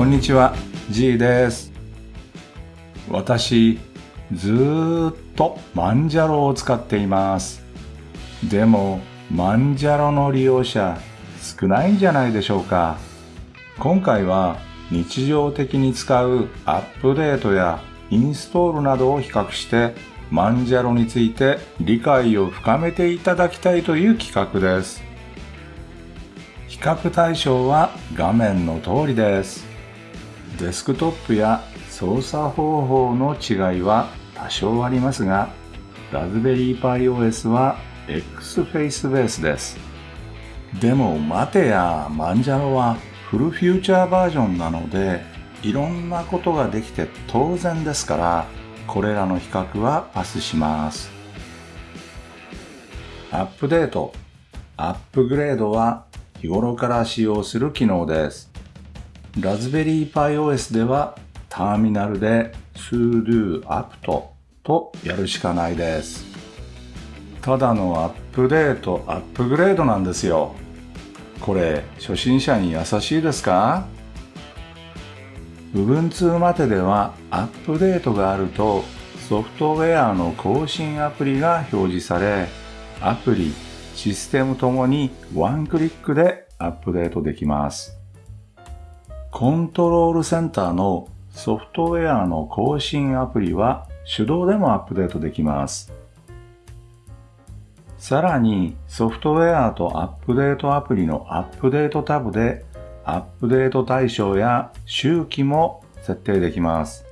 こんにちは、G です。私、ずーっとマンジャロを使っています。でも、マンジャロの利用者少ないんじゃないでしょうか。今回は日常的に使うアップデートやインストールなどを比較してマンジャロについて理解を深めていただきたいという企画です。比較対象は画面の通りです。デスクトップや操作方法の違いは多少ありますが、ラズベリーパイ OS は X-Face ベースです。でも待てや、マンジャロはフルフューチャーバージョンなので、いろんなことができて当然ですから、これらの比較はパスします。アップデート、アップグレードは日頃から使用する機能です。ラズベリーパイ OS ではターミナルで sudo apt とやるしかないです。ただのアップデート、アップグレードなんですよ。これ、初心者に優しいですか？Ubuntu までではアップデートがあるとソフトウェアの更新アプリが表示され、アプリ、システムともにワンクリックでアップデートできます。コントロールセンターのソフトウェアの更新アプリは手動でもアップデートできます。さらにソフトウェアとアップデートアプリのアップデートタブでアップデート対象や周期も設定できます。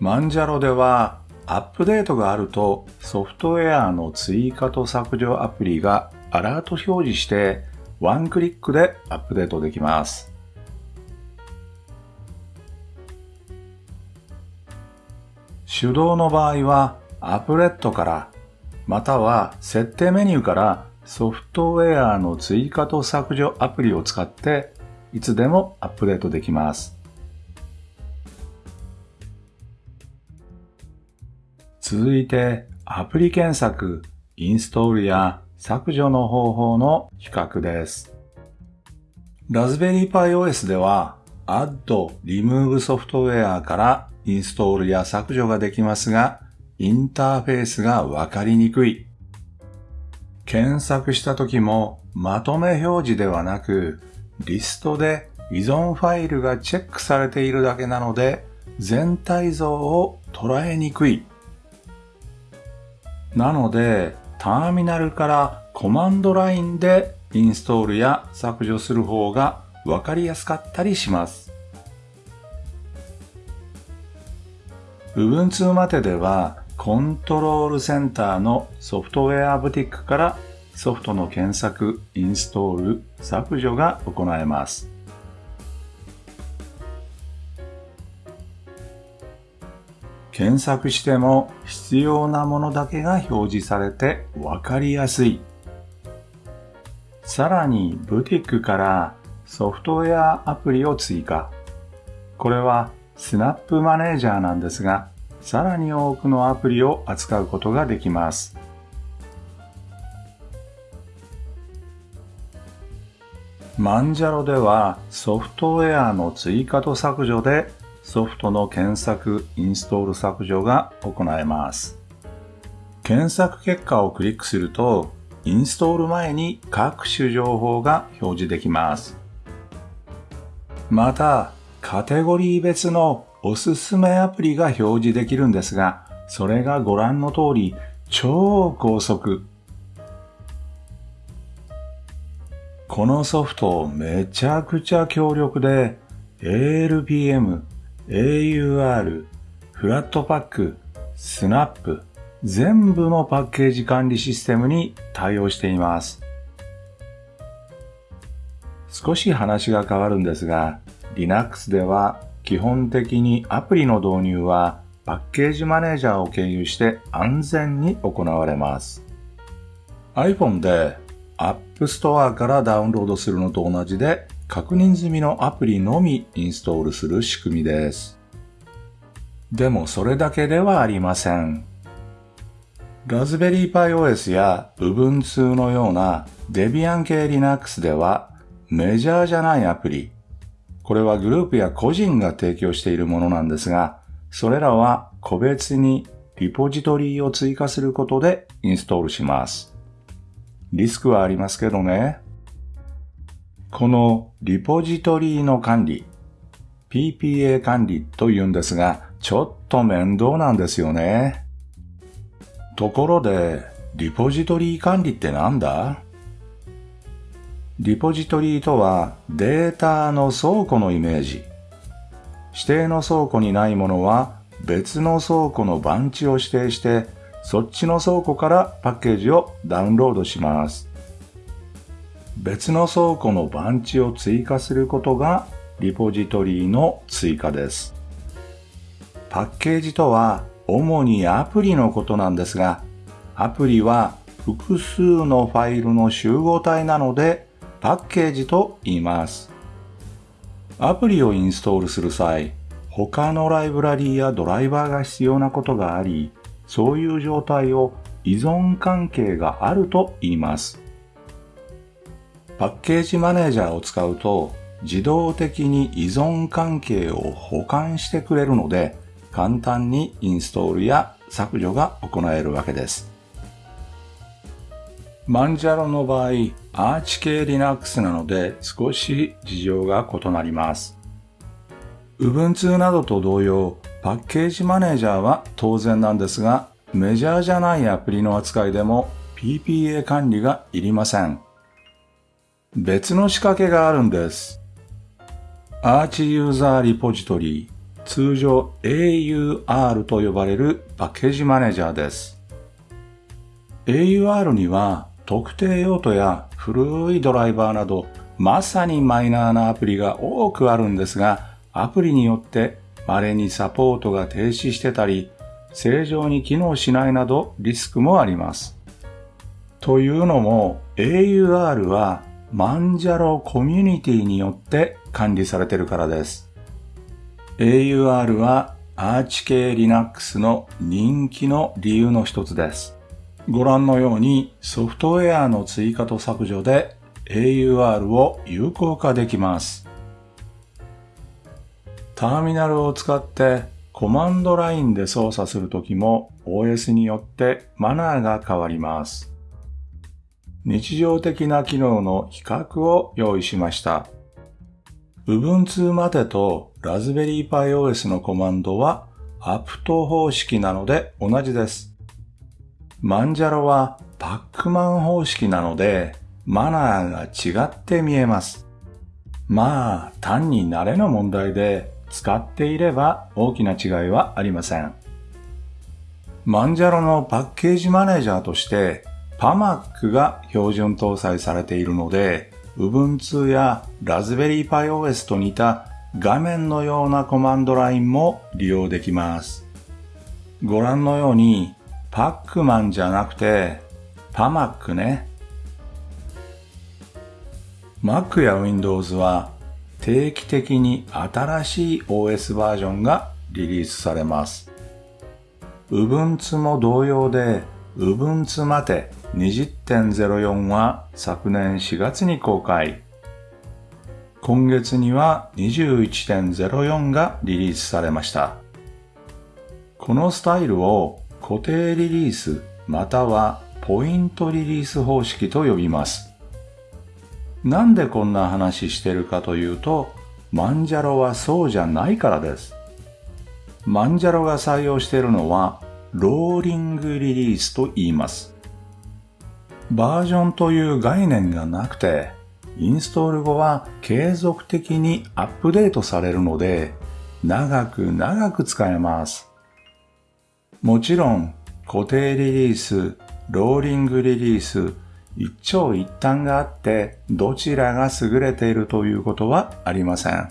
マンジャロではアップデートがあるとソフトウェアの追加と削除アプリがアラート表示してワンクリックでアップデートできます。手動の場合はアップレットからまたは設定メニューからソフトウェアの追加と削除アプリを使っていつでもアップデートできます。続いてアプリ検索、インストールや削除の方法の比較です。ラズベリーパイ OS では Add Remove ソフトウェアからインストールや削除ができますが、インターフェースがわかりにくい。検索した時もまとめ表示ではなく、リストで依存ファイルがチェックされているだけなので、全体像を捉えにくい。なので、ターミナルからコマンドラインでインストールや削除する方がわかりやすかったりします。Ubuntu までではコントロールセンターのソフトウェアブティックからソフトの検索、インストール、削除が行えます。検索しても必要なものだけが表示されてわかりやすい。さらに、ブティックからソフトウェアアプリを追加。これはスナップマネージャーなんですが、さらに多くのアプリを扱うことができます。マンジャロではソフトウェアの追加と削除でソフトの検索、インストール削除が行えます。検索結果をクリックすると、インストール前に各種情報が表示できます。また、カテゴリー別のおすすめアプリが表示できるんですが、それがご覧の通り超高速。このソフトめちゃくちゃ強力で ALPM、AUR、フラットパック、スナップ、全部のパッケージ管理システムに対応しています。少し話が変わるんですが、Linux では基本的にアプリの導入はパッケージマネージャーを経由して安全に行われます。iPhone で App Store からダウンロードするのと同じで確認済みのアプリのみインストールする仕組みです。でもそれだけではありません。ラズベリーパイ OS や Ubuntu のような Debian 系 Linux ではメジャーじゃないアプリ、これはグループや個人が提供しているものなんですが、それらは個別にリポジトリを追加することでインストールします。リスクはありますけどね。このリポジトリの管理、PPA 管理と言うんですが、ちょっと面倒なんですよね。ところで、リポジトリ管理ってなんだ？リポジトリとはデータの倉庫のイメージ。指定の倉庫にないものは別の倉庫の番地を指定して、そっちの倉庫からパッケージをダウンロードします。別の倉庫の番地を追加することがリポジトリの追加です。パッケージとは主にアプリのことなんですが、アプリは複数のファイルの集合体なのでパッケージと言います。アプリをインストールする際、他のライブラリーやドライバーが必要なことがあり、そういう状態を依存関係があると言います。パッケージマネージャーを使うと自動的に依存関係を保管してくれるので簡単にインストールや削除が行えるわけです。マンジャロの場合、アーチ系 Linux なので少し事情が異なります。Ubuntu などと同様、パッケージマネージャーは当然なんですが、メジャーじゃないアプリの扱いでも PPA 管理がいりません。別の仕掛けがあるんです。アーチユーザーリポジトリ、通常 AUR と呼ばれるパッケージマネージャーです。AUR には特定用途や古いドライバーなどまさにマイナーなアプリが多くあるんですが、アプリによって稀にサポートが停止してたり、正常に機能しないなどリスクもあります。というのも AUR はマンジャロコミュニティによって管理されているからです。AUR はアーチ系 Linux の人気の理由の一つです。ご覧のようにソフトウェアの追加と削除で AUR を有効化できます。ターミナルを使ってコマンドラインで操作するときも OS によってマナーが変わります。日常的な機能の比較を用意しました。Ubuntu までと Raspberry Pi OS のコマンドは apt 方式なので同じです。マンジャロはパックマン方式なのでマナーが違って見えます。まあ単に慣れの問題で使っていれば大きな違いはありません。マンジャロのパッケージマネージャーとして PAMAC が標準搭載されているので Ubuntu や Raspberry Pi OS と似た画面のようなコマンドラインも利用できます。ご覧のようにパックマンじゃなくて PAMAC ね。Mac や Windows は定期的に新しい OS バージョンがリリースされます。Ubuntu も同様で Ubuntu まで20.04は昨年4月に公開。今月には21.04がリリースされました。このスタイルを固定リリースまたはポイントリリース方式と呼びます。なんでこんな話してるかというと、マンジャロはそうじゃないからです。マンジャロが採用しているのは、ローリングリリースと言います。バージョンという概念がなくて、インストール後は継続的にアップデートされるので、長く長く使えます。もちろん、固定リリース、ローリングリリース、一長一短があってどちらが優れているということはありません。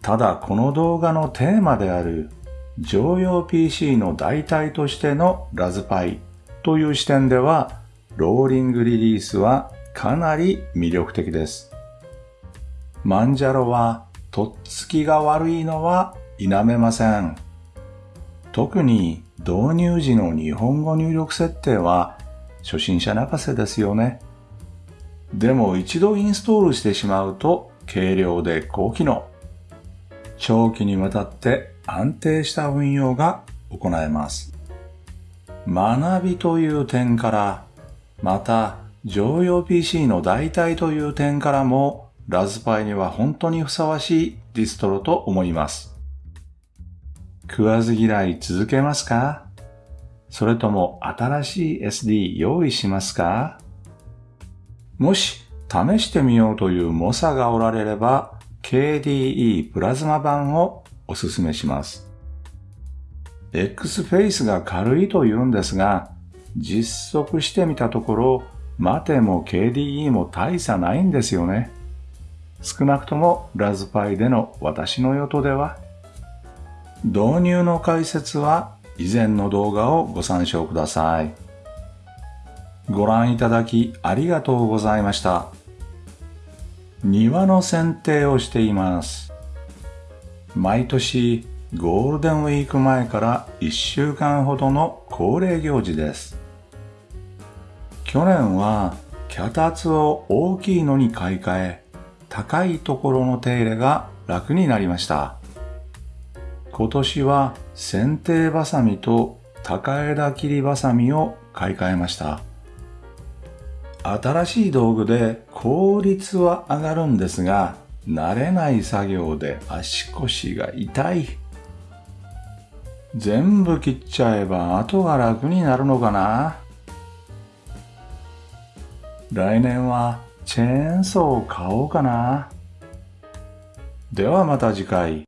ただこの動画のテーマである常用 PC の代替としてのラズパイという視点ではローリングリリースはかなり魅力的です。マンジャロはとっつきが悪いのは否めません。特に導入時の日本語入力設定は初心者泣かせですよね。でも一度インストールしてしまうと軽量で高機能。長期にわたって安定した運用が行えます。学びという点から、また常用 PC の代替という点からもラズパイには本当にふさわしいディストロと思います。食わず嫌い続けますか？それとも新しい SD 用意しますか？もし試してみようという猛者がおられれば KDE プラズマ版をおすすめします。X フェイスが軽いと言うんですが、実測してみたところ、待ても KDE も大差ないんですよね。少なくともラズパイでの私の予想では、導入の解説は以前の動画をご参照ください。ご覧いただきありがとうございました。庭の剪定をしています。毎年ゴールデンウィーク前から1週間ほどの恒例行事です。去年は脚立を大きいのに買い替え、高いところの手入れが楽になりました。今年は剪定バサミと高枝切りバサミを買い替えました。新しい道具で効率は上がるんですが、慣れない作業で足腰が痛い。全部切っちゃえば後が楽になるのかな来年はチェーンソーを買おうかな。ではまた次回。